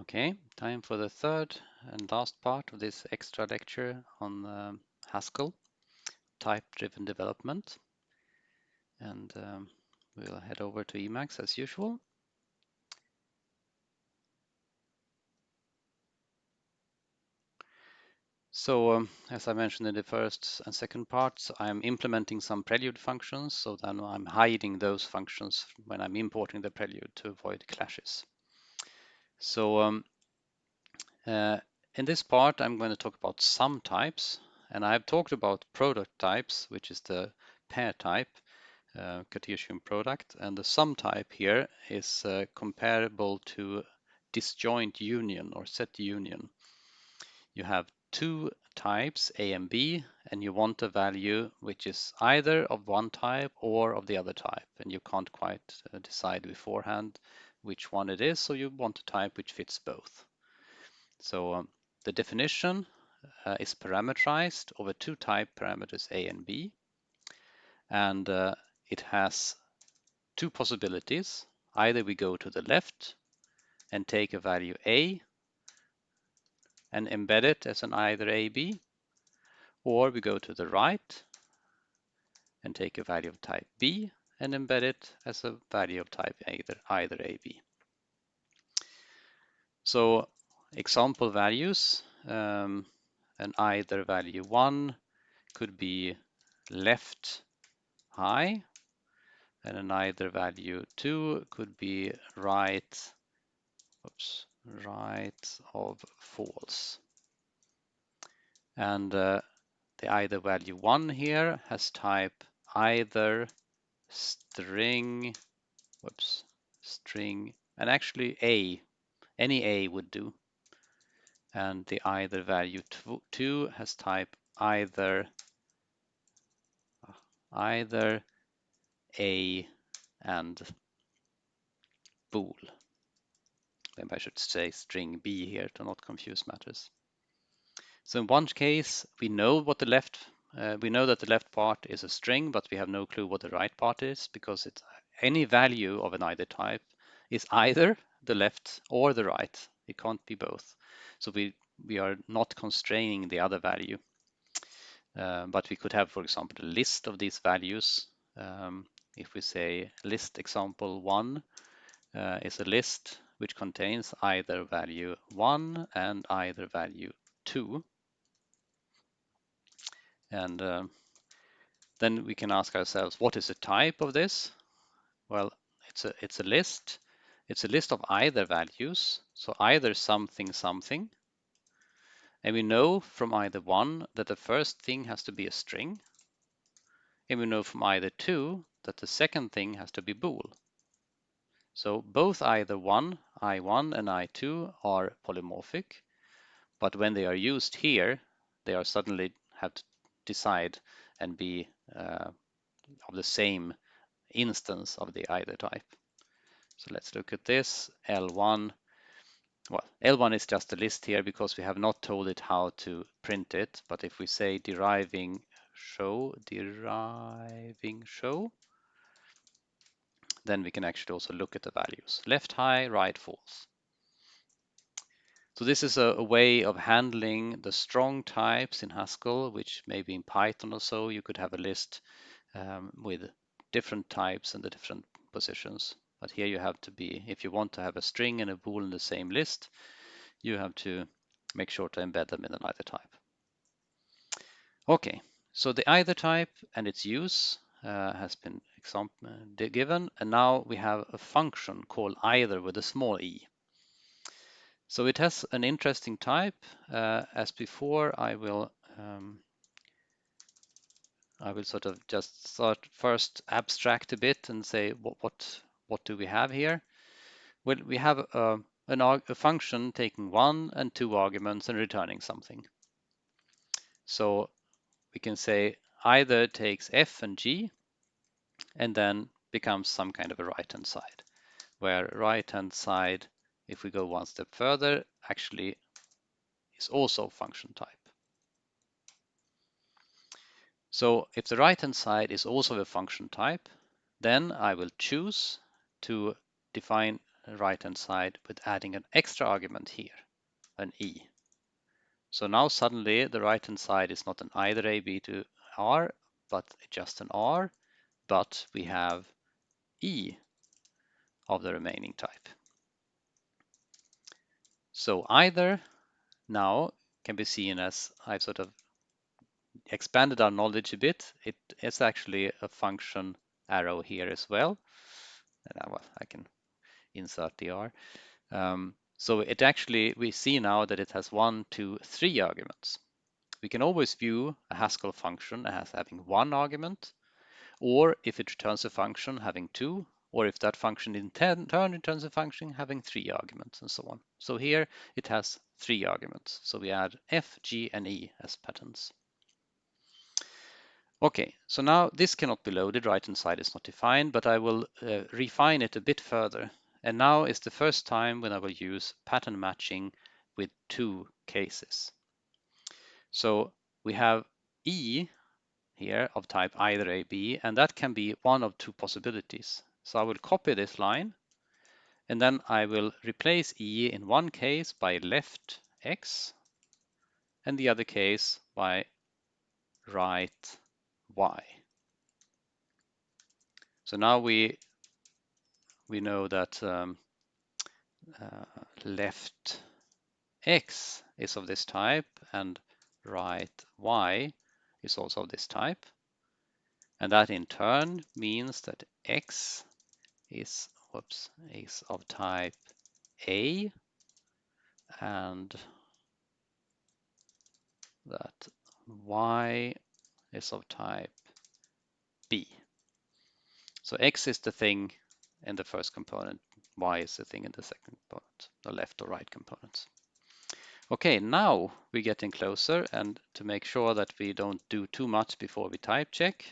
Okay, time for the third and last part of this extra lecture on um, Haskell, type-driven development. And um, we'll head over to Emacs as usual. So um, as I mentioned in the first and second parts, I'm implementing some prelude functions. So then I'm hiding those functions when I'm importing the prelude to avoid clashes. So um, uh, in this part, I'm going to talk about sum types. And I've talked about product types, which is the pair type, uh, Cartesian product. And the sum type here is uh, comparable to disjoint union or set union. You have two types, A and B, and you want a value which is either of one type or of the other type. And you can't quite uh, decide beforehand which one it is, so you want a type which fits both. So um, the definition uh, is parameterized over two type parameters A and B. And uh, it has two possibilities. Either we go to the left and take a value A and embed it as an either AB, or we go to the right and take a value of type B and embed it as a value of type either, either AB. So example values, um, an either value 1 could be left high, and an either value 2 could be right, oops, right of false. And uh, the either value 1 here has type either string, whoops, string, and actually A, any A would do. And the either value 2 has type either either A and bool. Maybe I should say string B here to not confuse matters. So in one case, we know what the left, uh, we know that the left part is a string, but we have no clue what the right part is because it's any value of an either type is either the left or the right. It can't be both. So we, we are not constraining the other value. Uh, but we could have, for example, a list of these values. Um, if we say list example one uh, is a list which contains either value 1 and either value 2. And uh, then we can ask ourselves, what is the type of this? Well, it's a, it's a list. It's a list of either values, so either something something. And we know from either 1 that the first thing has to be a string. And we know from either 2 that the second thing has to be bool. So both either 1, I1 and I2 are polymorphic, but when they are used here, they are suddenly have to decide and be uh, of the same instance of the either type. So let's look at this, L1. Well, L1 is just a list here because we have not told it how to print it, but if we say deriving show, deriving show, then we can actually also look at the values. Left high, right false. So this is a, a, way of handling the strong types in Haskell, which maybe in Python or so, you could have a list um, with different types and the different positions. But here you have to be, if you want to have a string and a bool in the same list, you have to make sure to embed them in an either type. Okay, so the either type and its use uh, has been uh, given, and now we have a function called either with a small e. So it has an interesting type. Uh, as before, I will um, I will sort of just start first abstract a bit and say what what what do we have here? Well, we have a, an, a function taking one and two arguments and returning something. So we can say either takes f and g and then becomes some kind of a right-hand side, where right-hand side, if we go one step further, actually is also function type. So if the right-hand side is also a function type, then I will choose to define the right-hand side with adding an extra argument here, an e. So now suddenly the right-hand side is not an either a, b to r, but just an r, but we have e of the remaining type. So either now can be seen as I've sort of expanded our knowledge a bit. It is actually a function arrow here as well. And I, well, I can insert the R. Um, so it actually, we see now that it has one, two, three arguments. We can always view a Haskell function as having one argument, or if it returns a function having two, or if that function in turn returns a function having three arguments and so on. So here it has three arguments. So we add f, g, and e as patterns. Okay, so now this cannot be loaded, right hand side is not defined, but I will uh, refine it a bit further. And now is the first time when I will use pattern matching with two cases. So we have E here of type either A, B, and that can be one of two possibilities. So I will copy this line and then I will replace E in one case by left X and the other case by right Y. So now we we know that um, uh, left X is of this type and right Y is also of this type. And that in turn means that X is, whoops, is of type A and that Y is of type B. So X is the thing in the first component, Y is the thing in the second component, the left or right components. Okay, now we're getting closer and to make sure that we don't do too much before we type check,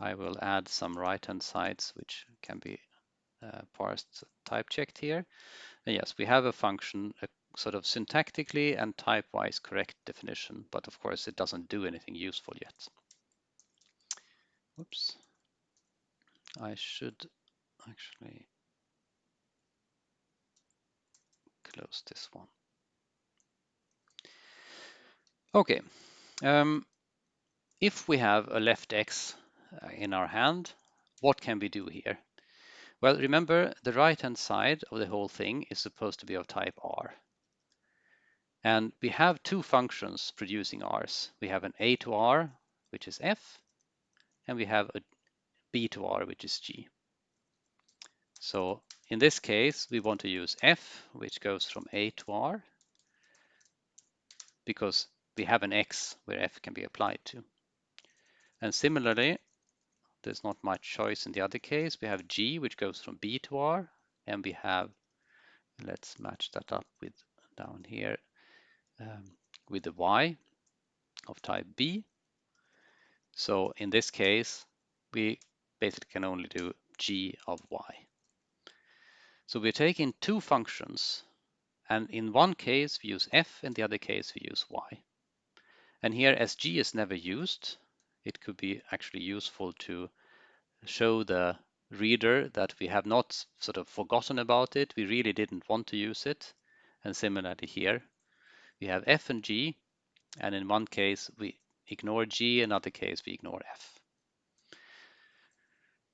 I will add some right-hand sides which can be uh, parsed type checked here. And yes, we have a function, a sort of syntactically and type-wise correct definition, but of course it doesn't do anything useful yet. Oops. I should actually close this one. Okay, um, if we have a left X Uh, in our hand, what can we do here? Well, remember the right-hand side of the whole thing is supposed to be of type R. And we have two functions producing R's. We have an A to R, which is F, and we have a B to R, which is G. So in this case, we want to use F, which goes from A to R, because we have an X where F can be applied to. And similarly, there's not much choice in the other case. We have G, which goes from B to R, and we have, let's match that up with down here, um, with the Y of type B. So in this case, we basically can only do G of Y. So we're taking two functions, and in one case we use F, in the other case we use Y. And here as G is never used, it could be actually useful to show the reader that we have not sort of forgotten about it. We really didn't want to use it. And similarly here, we have F and G, and in one case we ignore G, in another case we ignore F.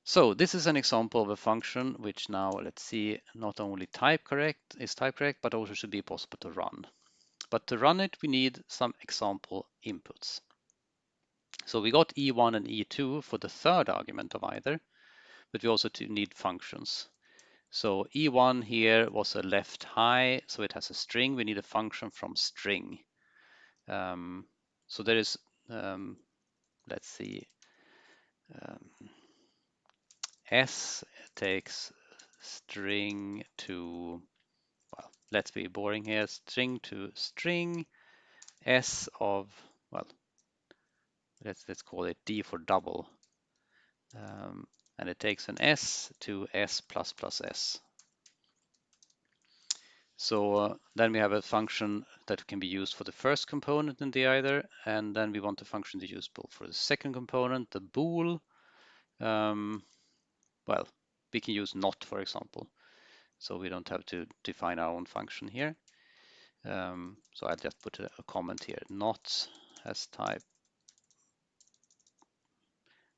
So this is an example of a function which now, let's see, not only type correct is type correct, but also should be possible to run. But to run it, we need some example inputs. So we got E1 and E2 for the third argument of either, but we also need functions. So E1 here was a left high, so it has a string. We need a function from string. Um, so there is, um, let's see, um, S takes string to, well, let's be boring here, string to string, S of, well, let's let's call it D for double. Um, and it takes an S to S plus plus S. So uh, then we have a function that can be used for the first component in the either, and then we want the function to use both for the second component, the bool. Um, well, we can use not, for example. so we don't have to define our own function here. Um, so I'll just put a, a comment here, not as type.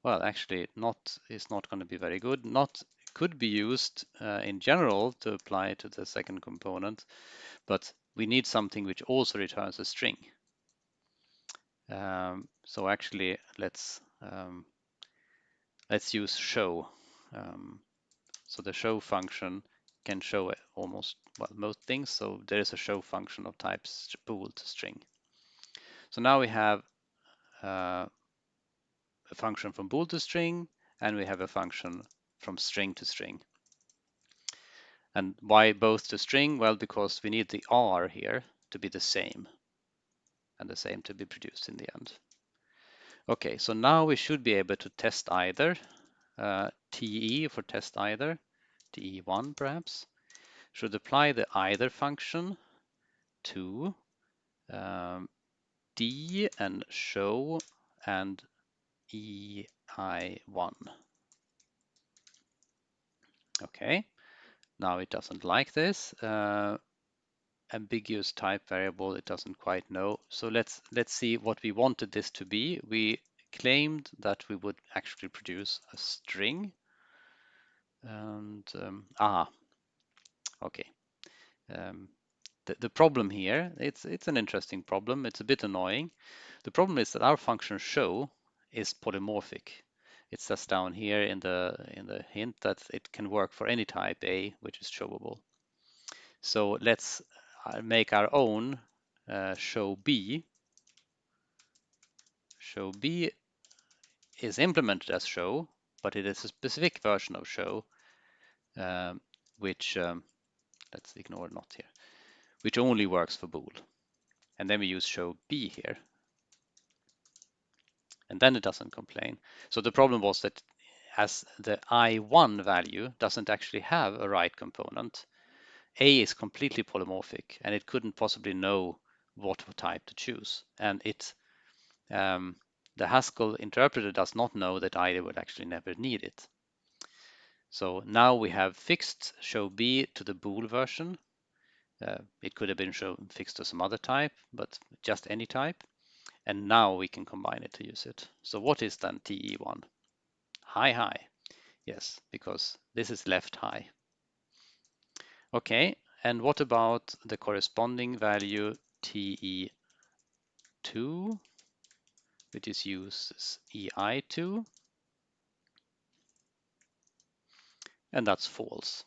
Well, actually, not is not going to be very good. Not could be used uh, in general to apply to the second component, but we need something which also returns a string. Um, so actually, let's um, let's use show. Um, so the show function can show almost well most things. So there is a show function of type bool to string. So now we have uh, a function from bool to string, and we have a function from string to string. And why both to string? Well, because we need the R here to be the same and the same to be produced in the end. Okay, so now we should be able to test either, uh, TE for test either, TE1 perhaps, should apply the either function to um, D and show and EI1. Okay, now it doesn't like this. Uh, ambiguous type variable it doesn't quite know. So let's let's see what we wanted this to be. We claimed that we would actually produce a string and um, ah okay. Um, the, the problem here it's it's an interesting problem. It's a bit annoying. The problem is that our function show is polymorphic it says down here in the in the hint that it can work for any type a which is showable so let's make our own uh, show B. Show B is implemented as show, but it is a specific version of show, um, which, um, let's ignore not here, which only works for bool. And then we use show B here. And then it doesn't complain. So the problem was that as the I1 value doesn't actually have a right component, a is completely polymorphic and it couldn't possibly know what type to choose. And it, um, the Haskell interpreter does not know that either would actually never need it. So now we have fixed show B to the bool version. Uh, it could have been shown fixed to some other type, but just any type. And now we can combine it to use it. So what is then TE1? High, high. Yes, because this is left high. Okay, and what about the corresponding value TE2, which is used as EI2? And that's false.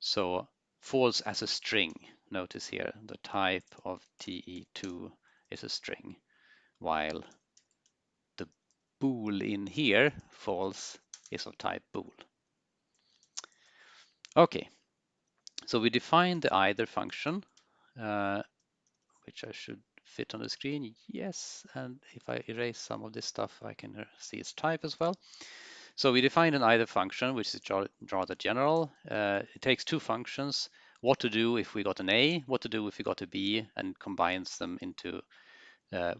So false as a string. Notice here the type of TE2 is a string, while the bool in here, false, is of type bool. Okay, so we define the either function, uh, which I should fit on the screen. Yes, and if I erase some of this stuff, I can see its type as well. So we define an either function, which is rather general. Uh, it takes two functions, what to do if we got an A, what to do if we got a B, and combines them into uh,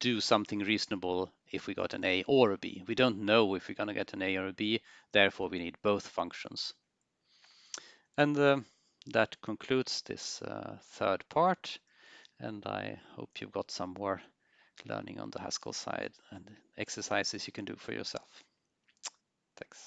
do something reasonable if we got an A or a B. We don't know if we're going to get an A or a B, therefore we need both functions. And uh, that concludes this uh, third part. And I hope you've got some more learning on the Haskell side and exercises you can do for yourself. Thanks.